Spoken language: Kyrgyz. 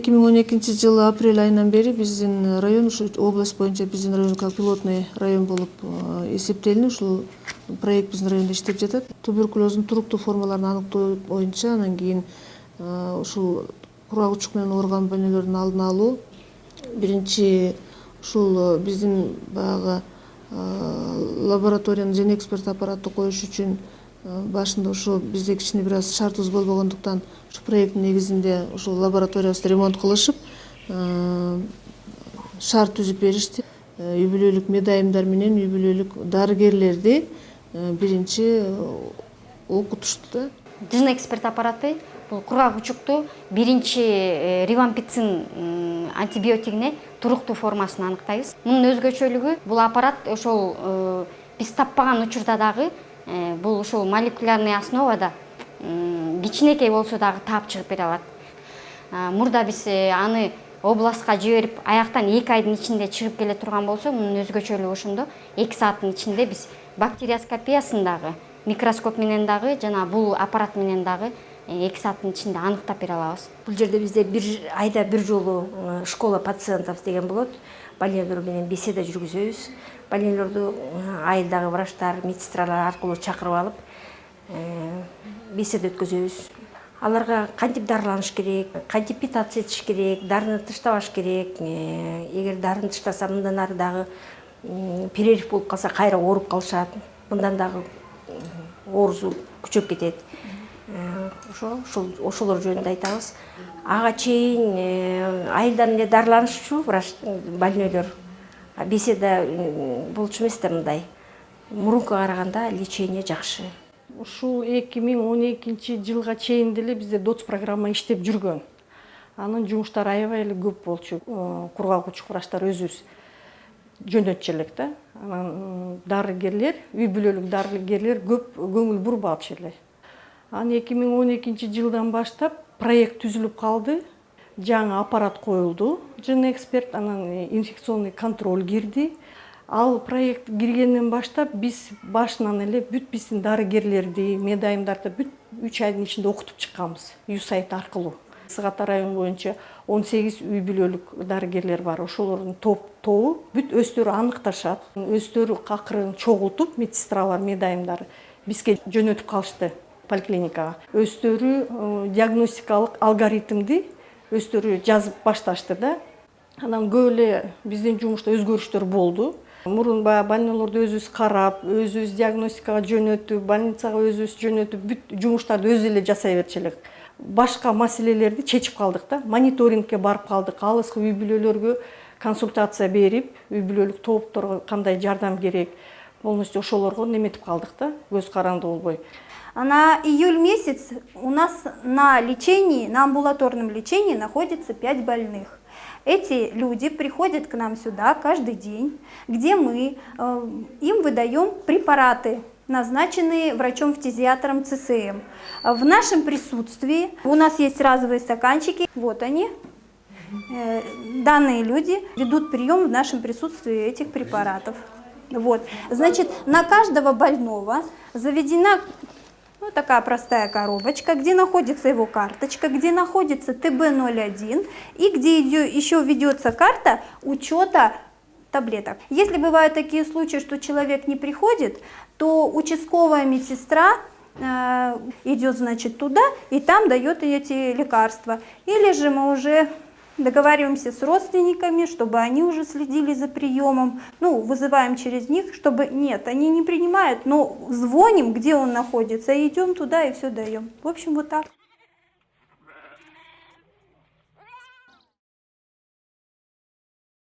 эки миң он экинчи жылы апрель айынан бери биздин район ушу область боюнча биздин район как пилотный район болуп э, эсептелинип ушул проект биздин райондо иштеп жатат. Туберкулездун туруктуу формаларын аныктоо боюнча анан кийин э, ушул кургак учук менен ооруган больнолордун алдын алуу. Биринчи ушул биздин баягы лабораторияны эксперт аппаратты коюш үчүн Э, башында ушул бизде кичине бир аз шартыбыз болбогондуктан ушу проекттин негизинде ушул лабораториябызды ремонт кылышып э, шарт түзүп беришти. Э, үй бүлөлүк медайымдар менен үй бүлөлүк дарыгерлерди биринчи окутушту да. Жын эксперт аппараты бул кургак учукту биринчи ривампицин антибиотигине туруктуу формасын аныктайбыз. Мунун өзгөчөлүгү бул аппарат ошол биз таппаган учурда дагы Э, бул ушул молекулярный основада кичинекей болсо дагы таап чыгып бере алат. Э, мурда биз э, аны областка жиберип аяктан эки айдын ичинде чыгып келе турган болсо мунун өзгөчөлүгү ошондо эки сааттын ичинде биз бактериоскопиясын дагы микроскоп менен дагы жана бул аппарат менен дагы эки сааттын ичинде аныктап бере алабыз. Бул жерде бизде бир айда бир жолу школа пациентов деген болот. Больнойлор менен беседа жүргүзөбүз больнийлерді э, айылдағы врачтар медсестралар арқылы шақырып алып э, беседа өткіземіз аларға қандип дарыланыш керек қандип питаться етіш керек дарыны тыштабаш керек э, егер дарын тыштаса мындан ары дагы болып қалса қайра орып қалшады, мындан дагы орызу күчөп кетет. Ошылыр ошолор жөнүндө айтабыз. Ага чейин айылдан эле дарыланышчу врач беседа болчу эмес да мындай. Мурункуга караганда лечение жакшы. Ушул эки миң он экинчи жылга чейин деле бизде доц программа иштеп жүргөн. Анын жумуштары аябай эле көп болчу. Э, кургак учук врачтар өзүбүз жөнөтчү элек да. Анан дарыгерлер үй бүлөлүк дарыгерлер көп көңүл бурбапчу эле. Анан эки миң он экинчи жылдан баштап проект түзүлүп калды жаңы аппарат коюлду жын эксперт анан инфекционный контроль кирди. Ал проект киргенден баштап биз башынан эле бүт биздин дарыгерлерди медайымдарды бүт үч айдын ичинде окутуп чыкканбыз юсайт аркылуу. Ысык ата району боюнча он сегиз үй бүлөлүк дарыгерлер бар. Ошолордун топ тобу бүт өздөрү аныкташат. Өздөрү акырын чогултуп медсестралар медайымдар бизге жөнөтүп калышты поликлиникага. Өздөрү э, диагностикалык алгоритмди өздөрү жазып башташты да. Анан көп эле биздин жумушта өзгөрүштөр болду мурун баягы больнойлорду өзүбүз карап өзүбүз диагностикага жөнөтүп больницага өзүбүз жөнөтүп бүт жумуштарды өзү эле жасай берчү элек башка маселелерди чечип калдык да мониторингке барып калдык алыскы үй бүлөлөргө консультация берип үй бүлөлүк тоопторго кандай жардам керек. Полностью ошолорго неметип калдык да көз каранды болбой На июль месяц у нас на лечении, на амбулаторном лечении находится 5 больных. Эти люди приходят к нам сюда каждый день, где мы э, им выдаем препараты, назначенные врачом-фтизиатром ЦСМ. В нашем присутствии у нас есть разовые стаканчики, вот они. Э, данные люди ведут прием в нашем присутствии этих препаратов. Вот. Значит, на каждого больного заведена ну, такая простая коробочка, где находится его карточка, где находится ТБ01 и где еще ведется карта учета таблеток. Если бывают такие случаи, что человек не приходит, то участковая медсестра э, идет, значит, туда и там дает эти лекарства. Или же мы уже договариваемся с родственниками, чтобы они уже следили за приемом, ну, вызываем через них, чтобы, нет, они не принимают, но звоним, где он находится, идем туда и все даем. В общем, вот так.